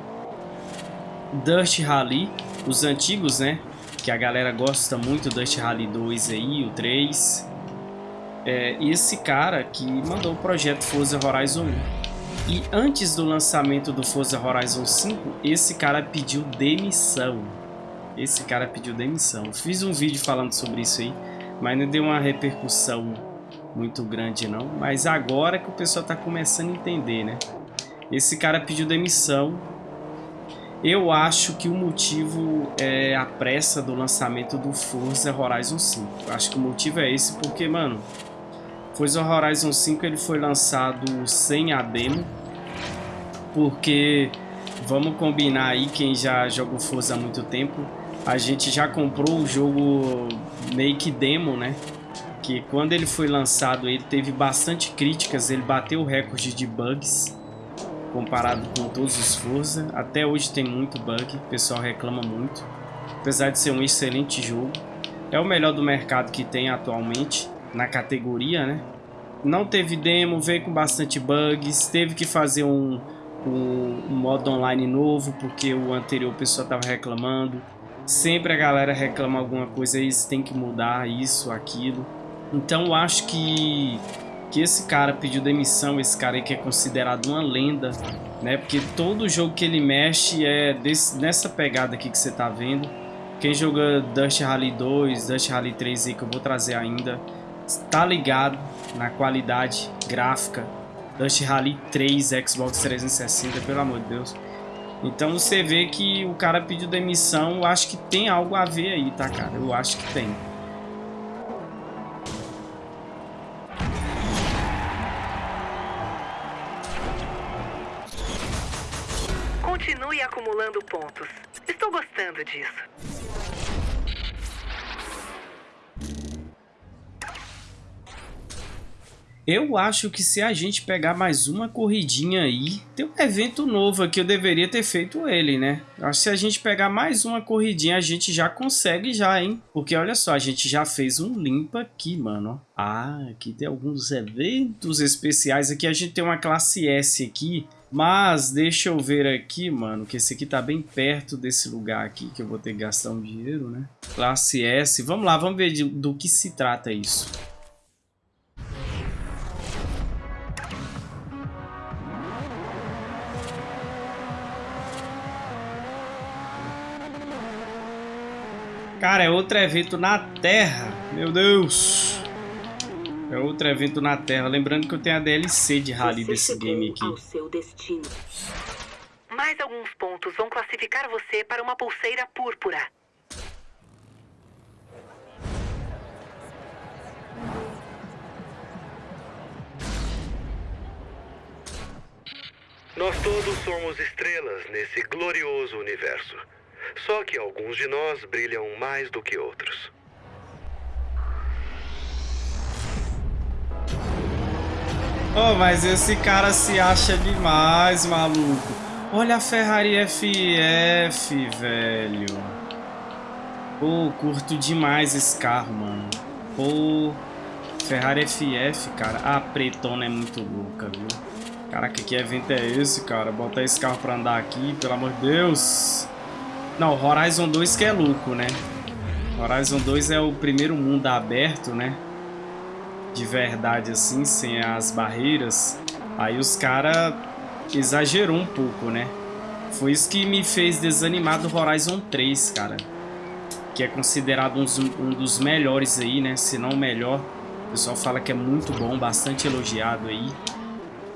Dust Rally, os antigos, né? Que a galera gosta muito, Dust Rally 2 aí, o 3. É, esse cara que mandou o projeto Forza Horizon 1. E antes do lançamento do Forza Horizon 5, esse cara pediu demissão. Esse cara pediu demissão. Fiz um vídeo falando sobre isso aí, mas não deu uma repercussão muito grande não. Mas agora que o pessoal está começando a entender, né? Esse cara pediu demissão eu acho que o motivo é a pressa do lançamento do Forza Horizon 5. Acho que o motivo é esse porque, mano, Forza Horizon 5 ele foi lançado sem a demo. Porque, vamos combinar aí, quem já jogou Forza há muito tempo, a gente já comprou o jogo meio que demo, né? Que quando ele foi lançado ele teve bastante críticas, ele bateu o recorde de bugs comparado com todos os Forza. Até hoje tem muito bug, o pessoal reclama muito. Apesar de ser um excelente jogo. É o melhor do mercado que tem atualmente, na categoria, né? Não teve demo, veio com bastante bugs, teve que fazer um, um, um modo online novo, porque o anterior o pessoal estava reclamando. Sempre a galera reclama alguma coisa, eles têm que mudar isso, aquilo. Então eu acho que que esse cara pediu demissão, esse cara aí que é considerado uma lenda, né? Porque todo jogo que ele mexe é desse, nessa pegada aqui que você tá vendo. Quem joga Dust Rally 2, Dust Rally 3 aí que eu vou trazer ainda, tá ligado na qualidade gráfica. Dust Rally 3, Xbox 360, pelo amor de Deus. Então você vê que o cara pediu demissão, eu acho que tem algo a ver aí, tá, cara? Eu acho que tem. Acumulando pontos. Estou gostando disso. Eu acho que se a gente pegar mais uma corridinha aí, tem um evento novo aqui, eu deveria ter feito ele, né? Acho que se a gente pegar mais uma corridinha, a gente já consegue já, hein? Porque olha só, a gente já fez um limpa aqui, mano. Ah, aqui tem alguns eventos especiais. Aqui a gente tem uma classe S aqui, mas deixa eu ver aqui, mano, que esse aqui tá bem perto desse lugar aqui, que eu vou ter que gastar um dinheiro, né? Classe S. Vamos lá, vamos ver de, do que se trata isso. Cara, é outro evento na Terra. Meu Deus. É outro evento na Terra. Lembrando que eu tenho a DLC de rally desse game aqui. Ao seu destino. Mais alguns pontos vão classificar você para uma pulseira púrpura. Nós todos somos estrelas nesse glorioso universo. Só que alguns de nós brilham mais do que outros. Oh, mas esse cara se acha demais, maluco. Olha a Ferrari FF, velho. Pô, curto demais esse carro, mano. Pô, Ferrari FF, cara. A pretona é muito louca, viu? Caraca, que evento é esse, cara? Botar esse carro pra andar aqui, pelo amor de Deus. Não, Horizon 2 que é louco, né? Horizon 2 é o primeiro mundo aberto, né? De verdade assim, sem as barreiras, aí os cara exagerou um pouco, né? Foi isso que me fez desanimar do Horizon 3, cara. Que é considerado um, um dos melhores aí, né? Se não o melhor. O pessoal fala que é muito bom, bastante elogiado aí.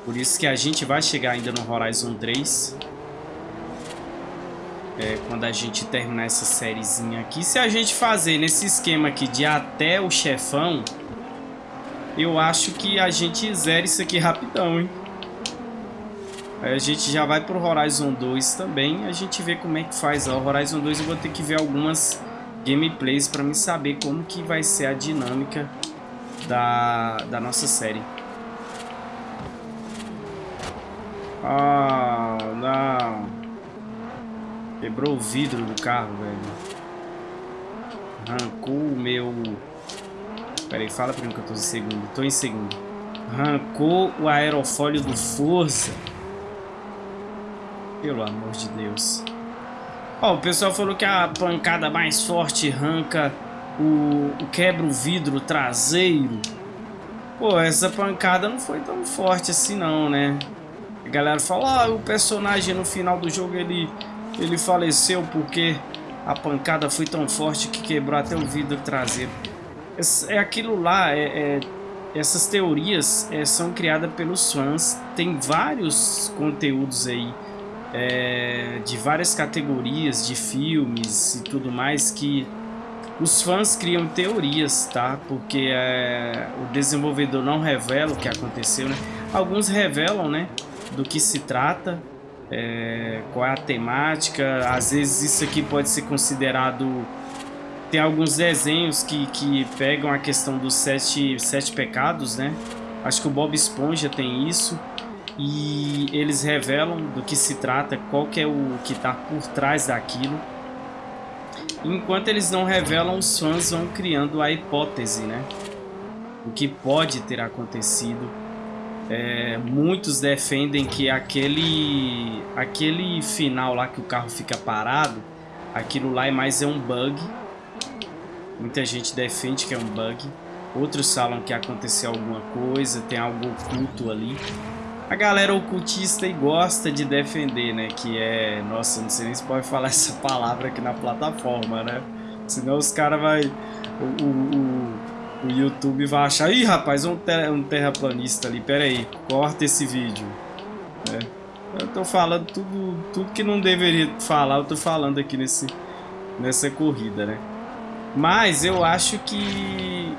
Por isso que a gente vai chegar ainda no Horizon 3. É, quando a gente terminar essa sériezinha aqui. Se a gente fazer nesse esquema aqui de até o chefão, eu acho que a gente zera isso aqui rapidão, hein? Aí a gente já vai pro Horizon 2 também. A gente vê como é que faz. Ó, Horizon 2 eu vou ter que ver algumas gameplays para me saber como que vai ser a dinâmica da, da nossa série. Ah, não. Quebrou o vidro do carro, velho. Arrancou o meu... Pera aí, fala pra mim que eu tô em segundo. Tô em segundo. Arrancou o aerofólio do Forza. Pelo amor de Deus. Ó, o pessoal falou que a pancada mais forte arranca o, o quebra o vidro traseiro. Pô, essa pancada não foi tão forte assim não, né? A galera fala, ah, o personagem no final do jogo ele, ele faleceu porque a pancada foi tão forte que quebrou até o vidro traseiro. É aquilo lá, é, é essas teorias é, são criadas pelos fãs. Tem vários conteúdos aí é, de várias categorias de filmes e tudo mais que os fãs criam teorias, tá? Porque é, o desenvolvedor não revela o que aconteceu, né? Alguns revelam, né? Do que se trata, é, qual é a temática. Às vezes isso aqui pode ser considerado... Tem alguns desenhos que, que pegam a questão dos sete, sete pecados, né? Acho que o Bob Esponja tem isso e eles revelam do que se trata, qual que é o que está por trás daquilo. Enquanto eles não revelam, os fãs vão criando a hipótese, né? O que pode ter acontecido. É, muitos defendem que aquele, aquele final lá que o carro fica parado, aquilo lá é mais é um bug. Muita gente defende que é um bug. Outros falam que aconteceu alguma coisa, tem algo oculto ali a galera ocultista e gosta de defender, né? Que é... Nossa, não sei nem se pode falar essa palavra aqui na plataforma, né? Senão os caras vai... O, o, o, YouTube vai achar... Ih, rapaz, um, ter, um terraplanista ali. Pera aí, corta esse vídeo. É. Eu tô falando tudo, tudo que não deveria falar, eu tô falando aqui nesse, nessa corrida, né? Mas eu acho que...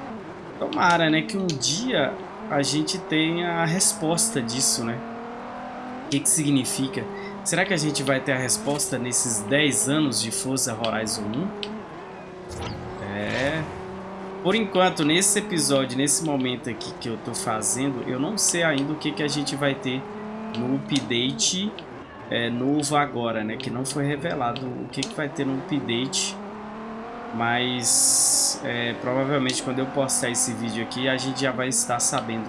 Tomara, né? Que um dia a gente tem a resposta disso, né? O que, que significa? Será que a gente vai ter a resposta nesses 10 anos de Forza Horizon 1? É... Por enquanto, nesse episódio, nesse momento aqui que eu tô fazendo, eu não sei ainda o que, que a gente vai ter no update é, novo agora, né? Que não foi revelado o que, que vai ter no update mas é, provavelmente quando eu postar esse vídeo aqui a gente já vai estar sabendo.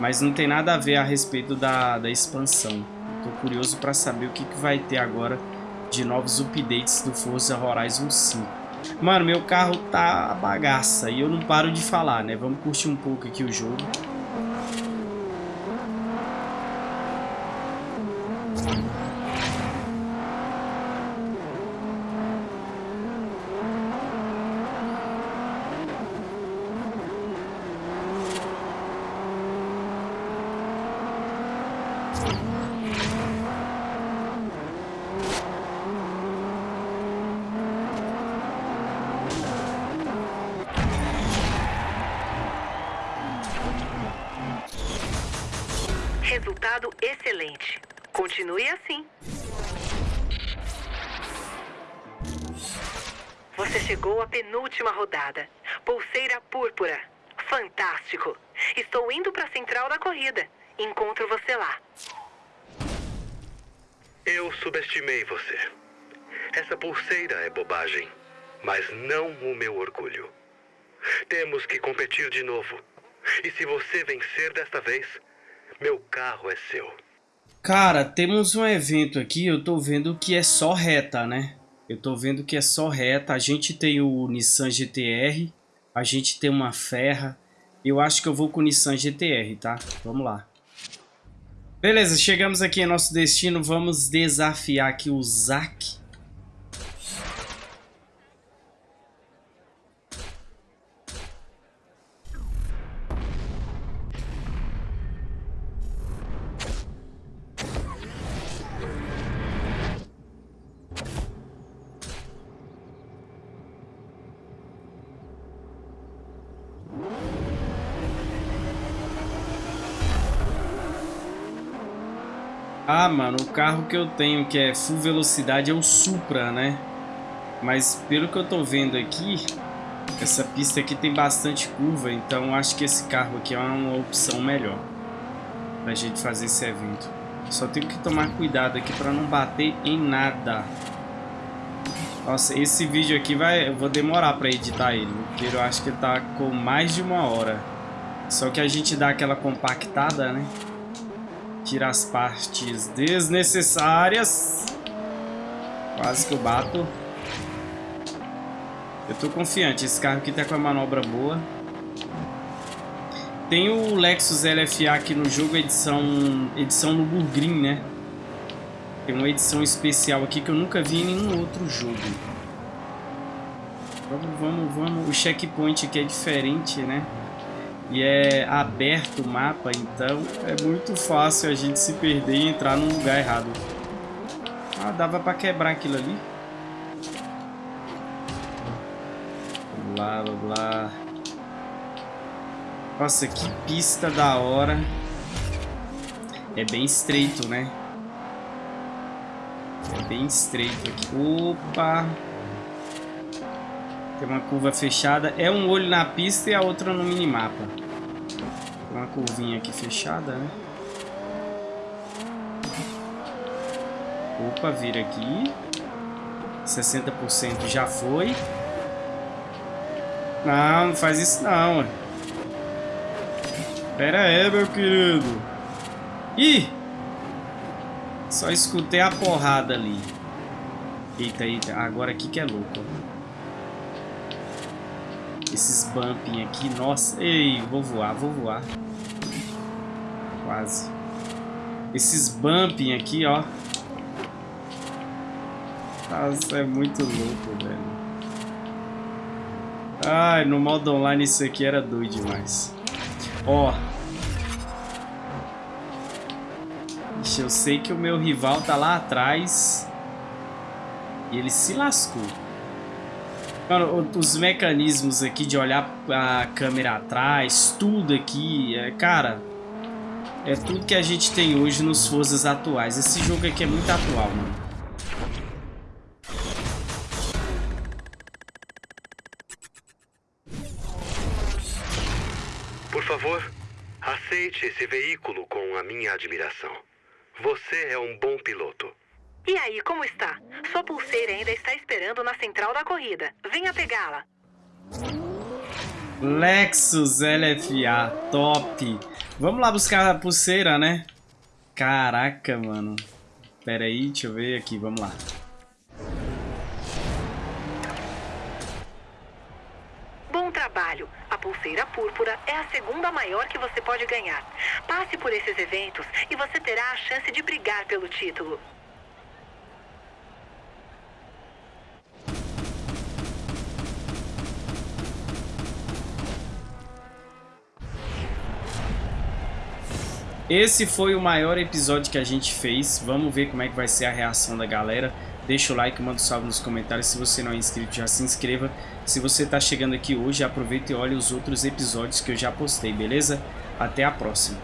Mas não tem nada a ver a respeito da, da expansão. Estou curioso para saber o que, que vai ter agora de novos updates do Forza Horizon 5. Mano, meu carro tá bagaça e eu não paro de falar, né? Vamos curtir um pouco aqui o jogo. Resultado excelente. Continue assim. Você chegou à penúltima rodada. Pulseira púrpura. Fantástico. Estou indo para a central da corrida. Encontro você lá. Eu subestimei você. Essa pulseira é bobagem, mas não o meu orgulho. Temos que competir de novo. E se você vencer desta vez, meu carro é seu. Cara, temos um evento aqui, eu tô vendo que é só reta, né? Eu tô vendo que é só reta. A gente tem o Nissan GTR, a gente tem uma Ferra. Eu acho que eu vou com o Nissan GTR, tá? Vamos lá. Beleza, chegamos aqui em nosso destino. Vamos desafiar aqui o Zack. Mano, o carro que eu tenho que é full velocidade é o Supra, né? Mas pelo que eu tô vendo aqui, essa pista aqui tem bastante curva, então acho que esse carro aqui é uma opção melhor pra gente fazer esse evento. Só tenho que tomar cuidado aqui pra não bater em nada. Nossa, esse vídeo aqui vai, eu vou demorar pra editar ele, porque eu acho que tá com mais de uma hora. Só que a gente dá aquela compactada, né? Tira as partes desnecessárias. Quase que eu bato. Eu tô confiante. Esse carro aqui tá com a manobra boa. Tem o Lexus LFA aqui no jogo, edição, edição no Burgreen, né? Tem uma edição especial aqui que eu nunca vi em nenhum outro jogo. Vamos, vamos, vamos. O checkpoint aqui é diferente, né? E é aberto o mapa, então é muito fácil a gente se perder e entrar num lugar errado. Ah, dava pra quebrar aquilo ali. Vamos lá, vamos lá. Nossa, que pista da hora. É bem estreito, né? É bem estreito aqui. Opa! Tem uma curva fechada. É um olho na pista e a outra no minimapa. Tem uma curvinha aqui fechada, né? Opa, vira aqui. 60% já foi. Não, não faz isso não. Pera aí, meu querido. Ih! Só escutei a porrada ali. Eita, eita. Agora aqui que é louco. Esses bumping aqui, nossa. Ei, vou voar, vou voar. Quase. Esses bumping aqui, ó. Nossa, é muito louco, velho. Ai, no modo online isso aqui era doido demais. Ó. Eu sei que o meu rival tá lá atrás. E ele se lascou. Mano, os mecanismos aqui de olhar a câmera atrás, tudo aqui, é, cara, é tudo que a gente tem hoje nos Forças atuais. Esse jogo aqui é muito atual, mano. Por favor, aceite esse veículo com a minha admiração. Você é um bom piloto. E aí, como está? Sua pulseira ainda está esperando na central da corrida. Venha pegá-la. Lexus LFA, top. Vamos lá buscar a pulseira, né? Caraca, mano. Pera aí, deixa eu ver aqui, vamos lá. Bom trabalho. A pulseira púrpura é a segunda maior que você pode ganhar. Passe por esses eventos e você terá a chance de brigar pelo título. Esse foi o maior episódio que a gente fez. Vamos ver como é que vai ser a reação da galera. Deixa o like, manda um salve nos comentários. Se você não é inscrito, já se inscreva. Se você está chegando aqui hoje, aproveita e olhe os outros episódios que eu já postei, beleza? Até a próxima.